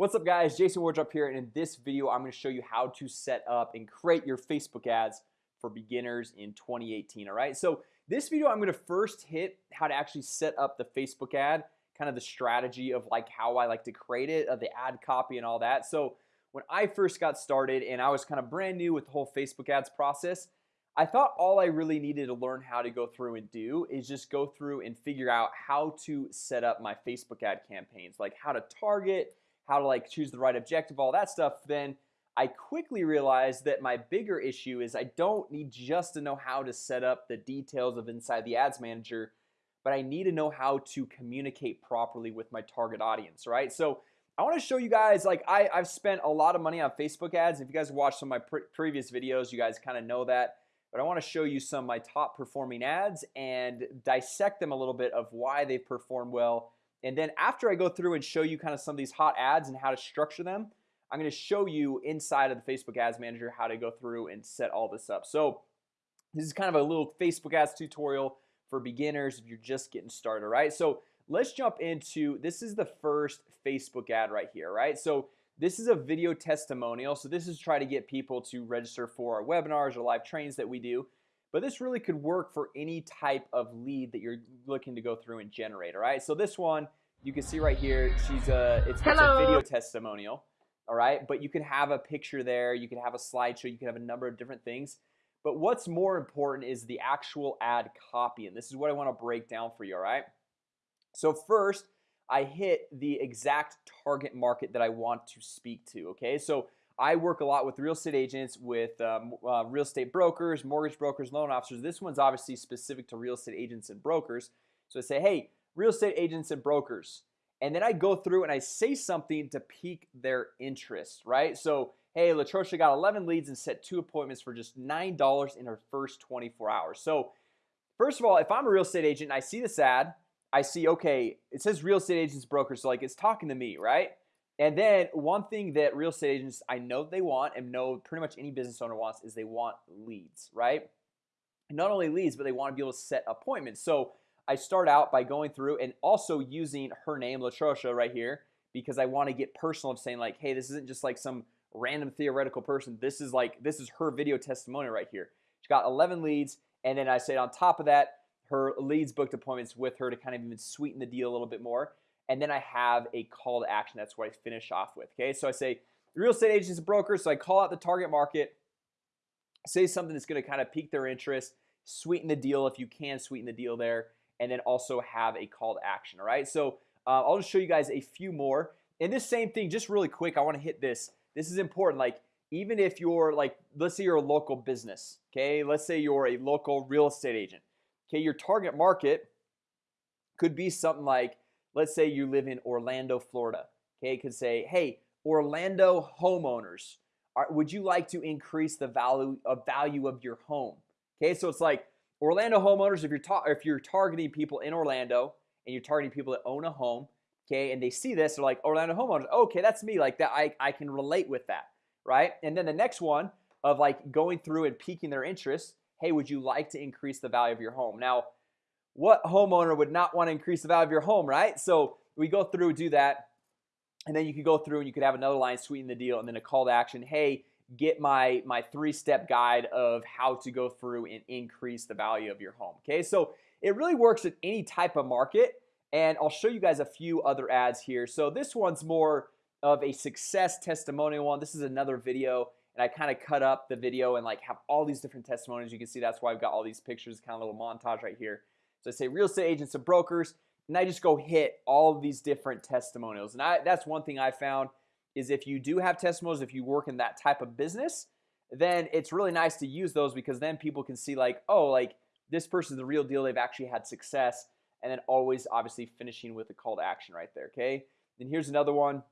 What's up guys? Jason Wardrop here and in this video I'm going to show you how to set up and create your Facebook ads for beginners in 2018 all right? So this video I'm going to first hit how to actually set up the Facebook ad kind of the strategy of like how I like to create it uh, the ad copy and all that. So when I first got started and I was kind of brand new with the whole Facebook ads process I thought all I really needed to learn how to go through and do is just go through and figure out how to set up my Facebook ad campaigns like how to target how to like choose the right objective all that stuff then I quickly realized that my bigger issue is I don't need just to know how to set up the details of inside the ads manager but I need to know how to communicate properly with my target audience right? So I want to show you guys like I, I've spent a lot of money on Facebook ads. If you guys watched some of my pre previous videos you guys kind of know that. But I want to show you some of my top performing ads and dissect them a little bit of why they perform well and then after I go through and show you kind of some of these hot ads and how to structure them I'm going to show you inside of the Facebook Ads Manager how to go through and set all this up. So this is kind of a little Facebook ads tutorial for beginners if you're just getting started right so let's jump into this is the first Facebook ad right here right so this is a video testimonial. So this is try to get people to register for our webinars or live trainings that we do. But this really could work for any type of lead that you're looking to go through and generate all right so this one you can see right here she's a it's, it's a video testimonial all right? But you can have a picture there you can have a slideshow you can have a number of different things. But what's more important is the actual ad copy and this is what I want to break down for you all right? So first I hit the exact target market that I want to speak to okay? So I work a lot with real estate agents with um, uh, real estate brokers mortgage brokers loan officers. This one's obviously specific to real estate agents and brokers. So I say hey real estate agents and brokers. And then I go through and I say something to pique their interest right? So hey Latrosha got 11 leads and set two appointments for just nine dollars in her first 24 hours. So first of all if I'm a real estate agent and I see this ad I see okay it says real estate agents brokers so like it's talking to me right? And then one thing that real estate agents I know they want and know pretty much any business owner wants is they want leads right? Not only leads but they want to be able to set appointments. So I start out by going through and also using her name Latrosha right here because I want to get personal of saying like hey this isn't just like some random theoretical person. This is like this is her video testimony right here. She got 11 leads and then I said on top of that her leads booked appointments with her to kind of even sweeten the deal a little bit more and then I have a call to action. That's what I finish off with okay? So I say real estate agents and brokers so I call out the target market say something that's going to kind of pique their interest sweeten the deal if you can sweeten the deal there and then also have a call to action all right? So uh, I'll just show you guys a few more. And this same thing just really quick I want to hit this. This is important like even if you're like let's say you're a local business okay? Let's say you're a local real estate agent okay? Your target market could be something like let's say you live in Orlando Florida okay? Could say hey Orlando homeowners are, would you like to increase the value of value of your home? Okay? So it's like Orlando homeowners if you're if you're targeting people in Orlando and you're targeting people that own a home okay and they see this they're like Orlando homeowners okay that's me like that I, I can relate with that right? And then the next one of like going through and piquing their interest hey would you like to increase the value of your home? Now what homeowner would not want to increase the value of your home right? So we go through do that and then you could go through and you could have another line sweeten the deal and then a call to action hey get my my three-step guide of how to go through and increase the value of your home okay? So it really works at any type of market and I'll show you guys a few other ads here. So this one's more of a success testimonial one. This is another video and I kind of cut up the video and like have all these different testimonies you can see that's why I've got all these pictures kind of little montage right here. So I say real estate agents and brokers and I just go hit all these different testimonials. And I that's one thing I found is if you do have testimonials if you work in that type of business then it's really nice to use those because then people can see like oh like this person's the real deal. They've actually had success. And then always obviously finishing with a call to action right there okay? Then here's another one.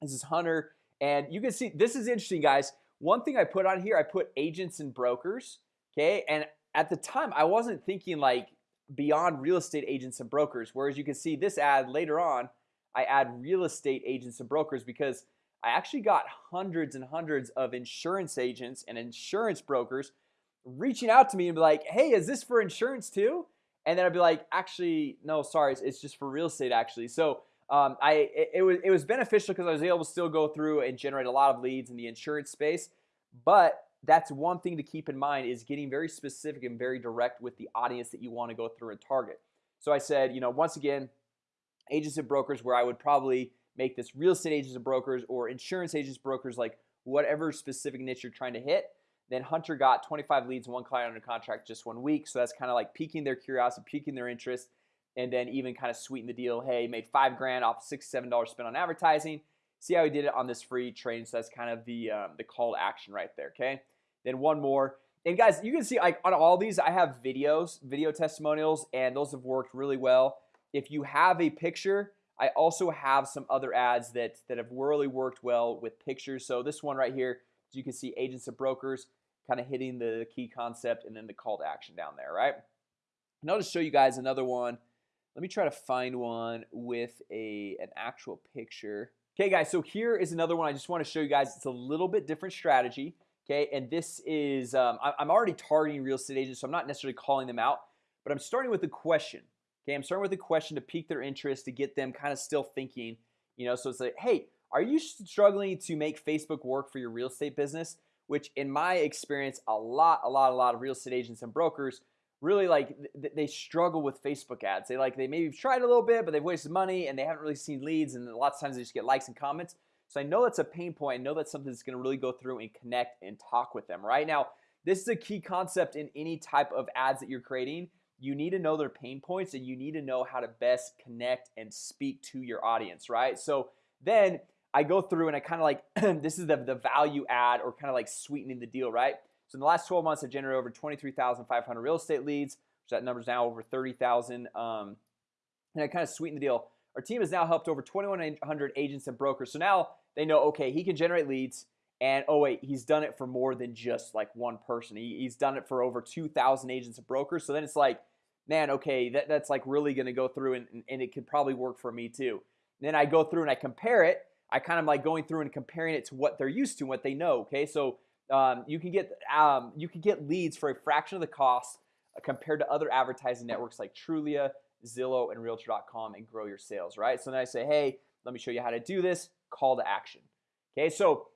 This is Hunter. And you can see this is interesting guys. One thing I put on here I put agents and brokers okay? And at the time I wasn't thinking like beyond real estate agents and brokers whereas you can see this ad later on I add real estate agents and brokers because I actually got hundreds and hundreds of insurance agents and insurance brokers reaching out to me and be like hey is this for insurance too? And then I'd be like actually no sorry it's just for real estate actually. So um, I it, it was it was beneficial because I was able to still go through and generate a lot of leads in the insurance space. But that's one thing to keep in mind is getting very specific and very direct with the audience that you want to go through and target. So I said you know once again agents and brokers where I would probably make this real estate agents and brokers or insurance agents brokers like whatever specific niche you're trying to hit. Then Hunter got 25 leads one client under contract just one week. So that's kind of like piquing their curiosity piquing their interest and then even kind of sweeten the deal. Hey made five grand off six seven dollars spent on advertising. See how he did it on this free training so that's kind of the um, the call to action right there okay? Then one more. And guys you can see like on all these I have videos video testimonials and those have worked really well if you have a picture I also have some other ads that that have really worked well with pictures. So this one right here you can see agents and brokers kind of hitting the key concept and then the call to action down there right? And I'll just show you guys another one. Let me try to find one with a an actual picture. Okay guys, so here is another one. I just want to show you guys. It's a little bit different strategy Okay, and this is um, I'm already targeting real estate agents So I'm not necessarily calling them out But I'm starting with a question Okay, I'm starting with a question to pique their interest to get them kind of still thinking You know, so it's like hey, are you struggling to make Facebook work for your real estate business? Which in my experience a lot a lot a lot of real estate agents and brokers really like they struggle with Facebook ads. They like they maybe tried a little bit but they've wasted money and they haven't really seen leads and lots of times they just get likes and comments. So I know that's a pain point. I know that's something that's gonna really go through and connect and talk with them. Right now this is a key concept in any type of ads that you're creating you need to know their pain points and you need to know how to best connect and speak to your audience right so then I go through and I kind of like this is the, the value add or kind of like sweetening the deal right so in the last 12 months, I've generated over 23,500 real estate leads, which that number's now over 30,000. Um, and I kind of sweeten the deal. Our team has now helped over 2,100 agents and brokers. So now they know, okay, he can generate leads. And oh wait, he's done it for more than just like one person. He, he's done it for over 2,000 agents and brokers. So then it's like, man, okay, that, that's like really going to go through and, and it could probably work for me too. And then I go through and I compare it. I kind of like going through and comparing it to what they're used to, what they know. Okay, so um, you can get um, you can get leads for a fraction of the cost uh, compared to other advertising networks like Trulia, Zillow, and Realtor.com and grow your sales, right? So then I say, hey, let me show you how to do this. Call to action. Okay, so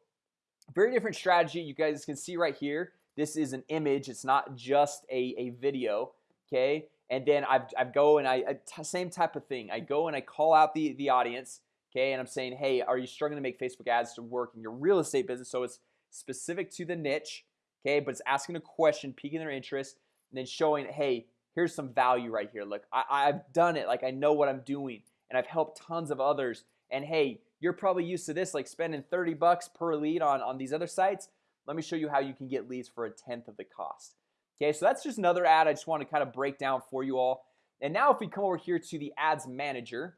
very different strategy. You guys can see right here. This is an image. It's not just a, a video. Okay, and then I I go and I same type of thing. I go and I call out the the audience. Okay, and I'm saying, hey, are you struggling to make Facebook ads to work in your real estate business? So it's specific to the niche okay but it's asking a question piquing their interest and then showing hey here's some value right here look I, I've done it like I know what I'm doing and I've helped tons of others and hey you're probably used to this like spending 30 bucks per lead on on these other sites. Let me show you how you can get leads for a tenth of the cost. Okay so that's just another ad I just want to kind of break down for you all. And now if we come over here to the ads manager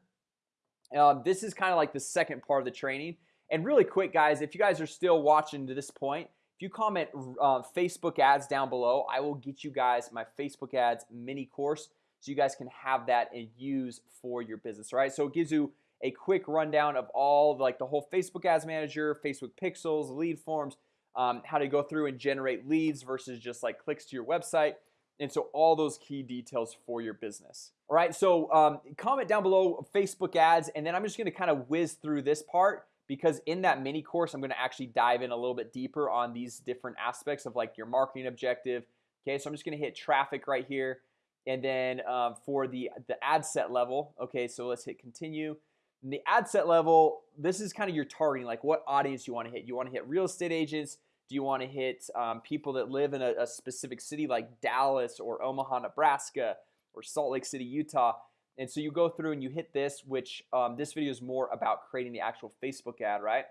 um, this is kind of like the second part of the training. And really quick guys if you guys are still watching to this point if you comment uh, Facebook ads down below I will get you guys my Facebook ads mini course so you guys can have that and use for your business right? So it gives you a quick rundown of all like the whole Facebook ads manager Facebook pixels lead forms um, how to go through and generate leads versus just like clicks to your website. And so all those key details for your business. All right so um, comment down below Facebook ads and then I'm just gonna kind of whiz through this part because in that mini course I'm going to actually dive in a little bit deeper on these different aspects of like your marketing objective. Okay, so I'm just gonna hit traffic right here. And then um, for the the ad set level Okay, so let's hit continue the ad set level This is kind of your targeting like what audience you want to hit. You want to hit real estate agents? Do you want to hit um, people that live in a, a specific city like Dallas or Omaha, Nebraska or Salt Lake City, Utah? And so you go through and you hit this which um, this video is more about creating the actual Facebook ad right?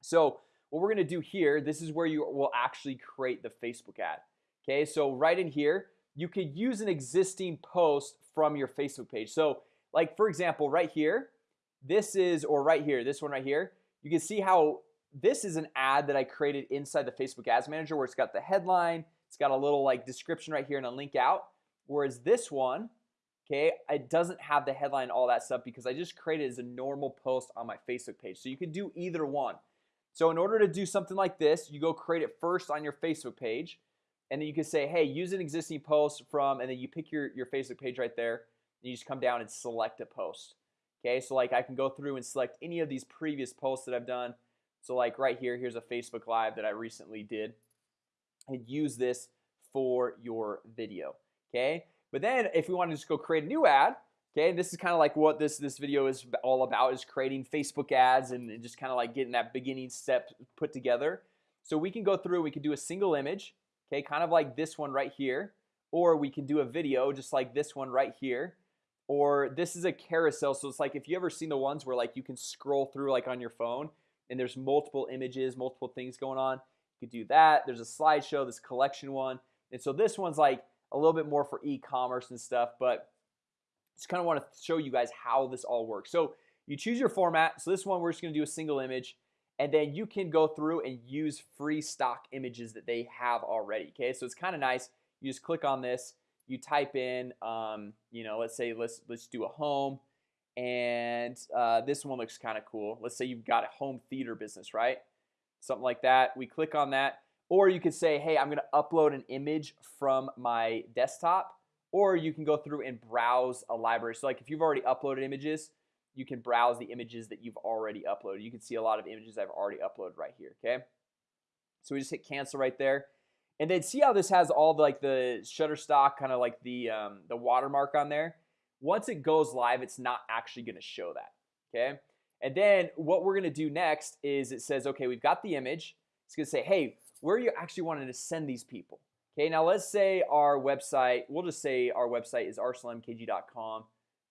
So what we're gonna do here this is where you will actually create the Facebook ad okay? So right in here you could use an existing post from your Facebook page. So like for example right here this is or right here this one right here you can see how this is an ad that I created inside the Facebook Ads Manager where it's got the headline it's got a little like description right here and a link out whereas this one Okay, it doesn't have the headline all that stuff because I just created as a normal post on my Facebook page. So you can do either one. So in order to do something like this you go create it first on your Facebook page and then you can say hey use an existing post from and then you pick your your Facebook page right there and you just come down and select a post Okay, so like I can go through and select any of these previous posts that I've done. So like right here, here's a Facebook Live that I recently did and use this for your video Okay, but then if we want to just go create a new ad Okay, this is kind of like what this this video is all about is creating Facebook ads and just kind of like getting that beginning step put together. So we can go through we can do a single image Okay, kind of like this one right here or we can do a video just like this one right here or this is a carousel. So it's like if you ever seen the ones where like you can scroll through like on your phone and there's multiple images multiple things going on you could do that. There's a slideshow this collection one. And so this one's like a little bit more for e-commerce and stuff but just kind of want to show you guys how this all works. So you choose your format. So this one we're just gonna do a single image and then you can go through and use free stock images that they have already okay? So it's kind of nice. You just click on this you type in um, you know let's say let's let's do a home and uh, this one looks kind of cool. Let's say you've got a home theater business right? Something like that. We click on that. Or you could say hey I'm gonna upload an image from my desktop. Or you can go through and browse a library. So like if you've already uploaded images you can browse the images that you've already uploaded. You can see a lot of images I've already uploaded right here okay? So we just hit cancel right there and then see how this has all the, like the Shutterstock kind of like the um, the watermark on there? Once it goes live it's not actually gonna show that okay? And then what we're gonna do next is it says okay we've got the image. It's gonna say hey where are you actually wanting to send these people? Okay now let's say our website we'll just say our website is arsenalmkg.com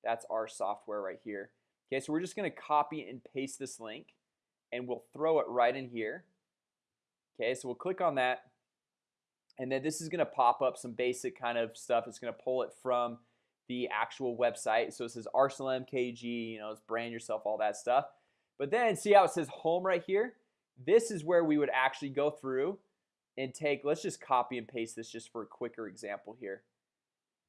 that's our software right here. Okay so we're just gonna copy and paste this link and we'll throw it right in here. Okay so we'll click on that and then this is gonna pop up some basic kind of stuff. It's gonna pull it from the actual website. So it says Arsenal MKG you know it's brand yourself all that stuff. But then see how it says home right here? This is where we would actually go through and take let's just copy and paste this just for a quicker example here.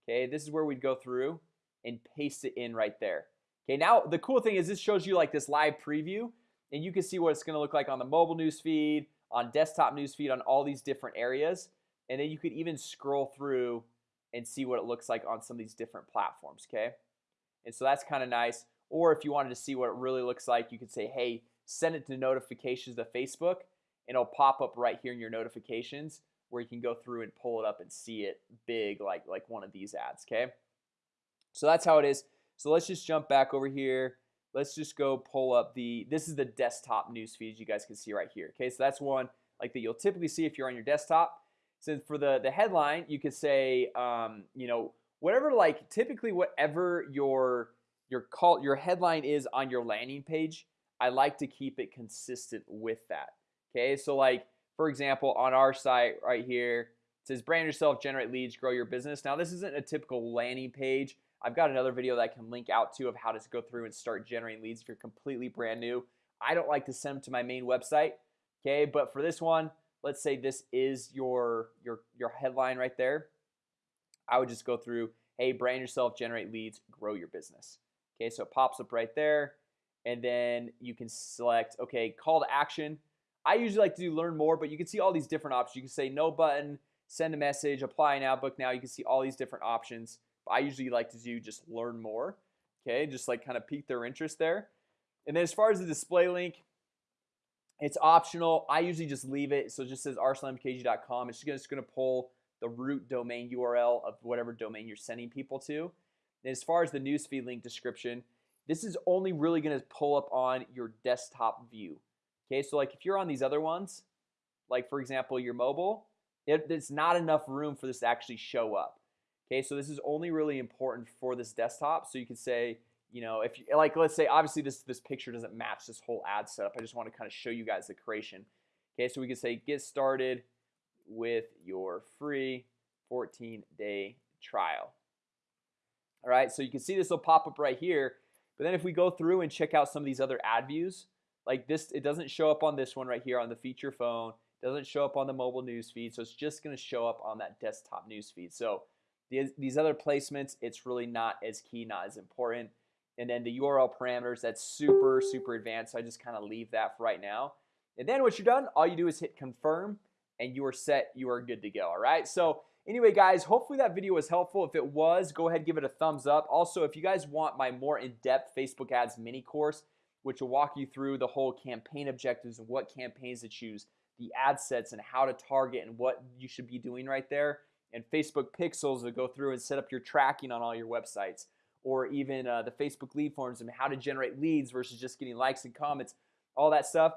Okay, this is where we'd go through and paste it in right there. Okay, now the cool thing is this shows you like this live preview and you can see what it's gonna look like on the mobile news feed on desktop news feed on all these different areas and then you could even scroll through and see what it looks like on some of these different platforms okay? And so that's kind of nice. Or if you wanted to see what it really looks like you could say hey send it to notifications to Facebook and it'll pop up right here in your notifications where you can go through and pull it up and see it big like like one of these ads okay? So that's how it is. So let's just jump back over here. Let's just go pull up the this is the desktop news feed you guys can see right here okay? So that's one like that you'll typically see if you're on your desktop so for the the headline you could say um, you know whatever like typically whatever your your call your headline is on your landing page I like to keep it consistent with that okay? So like for example on our site right here it says brand yourself generate leads grow your business. Now this isn't a typical landing page. I've got another video that I can link out to of how to go through and start generating leads if you're completely brand new. I don't like to send them to my main website okay? But for this one let's say this is your your your headline right there I would just go through hey brand yourself generate leads grow your business. Okay so it pops up right there and then you can select okay call to action. I usually like to do learn more but you can see all these different options. You can say no button send a message apply now book now you can see all these different options. I usually like to do just learn more okay just like kind of pique their interest there. And then as far as the display link it's optional. I usually just leave it so it just says arsenalmkg.com it's just gonna pull the root domain URL of whatever domain you're sending people to. And as far as the newsfeed link description this is only really gonna pull up on your desktop view Okay, so like if you're on these other ones like for example your mobile it, it's not enough room for this to actually show up Okay, so this is only really important for this desktop. So you can say you know if you like let's say obviously this this picture doesn't match this whole ad setup. I just want to kind of show you guys the creation. Okay so we can say get started with your free 14 day trial. All right so you can see this will pop up right here but then if we go through and check out some of these other ad views like this it doesn't show up on this one right here on the feature phone doesn't show up on the mobile news feed so it's just gonna show up on that desktop news feed. So these, these other placements it's really not as key not as important and then the URL parameters that's super super advanced. So I just kind of leave that for right now. And then once you're done all you do is hit confirm and you are set you are good to go all right? So anyway guys hopefully that video was helpful. If it was go ahead give it a thumbs up. Also if you guys want my more in-depth Facebook ads mini course which will walk you through the whole campaign objectives and what campaigns to choose the ad sets and how to target and what you should be doing right there and Facebook pixels to go through and set up your tracking on all your websites or even uh, the Facebook lead forms and how to generate leads versus just getting likes and comments all that stuff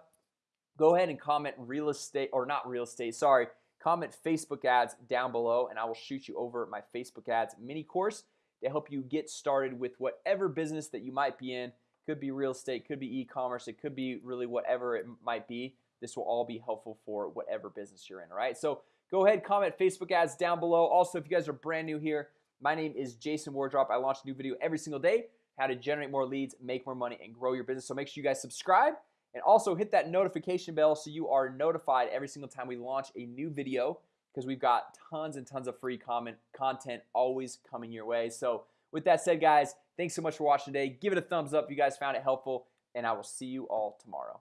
go ahead and comment real estate or not real estate sorry comment Facebook ads down below and I will shoot you over my Facebook ads mini course to help you get started with whatever business that you might be in. Could be real estate could be e-commerce it could be really whatever it might be. This will all be helpful for whatever business you're in all right? So go ahead comment Facebook ads down below. Also if you guys are brand new here my name is Jason Wardrop. I launch a new video every single day how to generate more leads make more money and grow your business. So make sure you guys subscribe and also hit that notification bell so you are notified every single time we launch a new video because we've got tons and tons of free comment content always coming your way. So with that said guys thanks so much for watching today. Give it a thumbs up. If you guys found it helpful and I will see you all tomorrow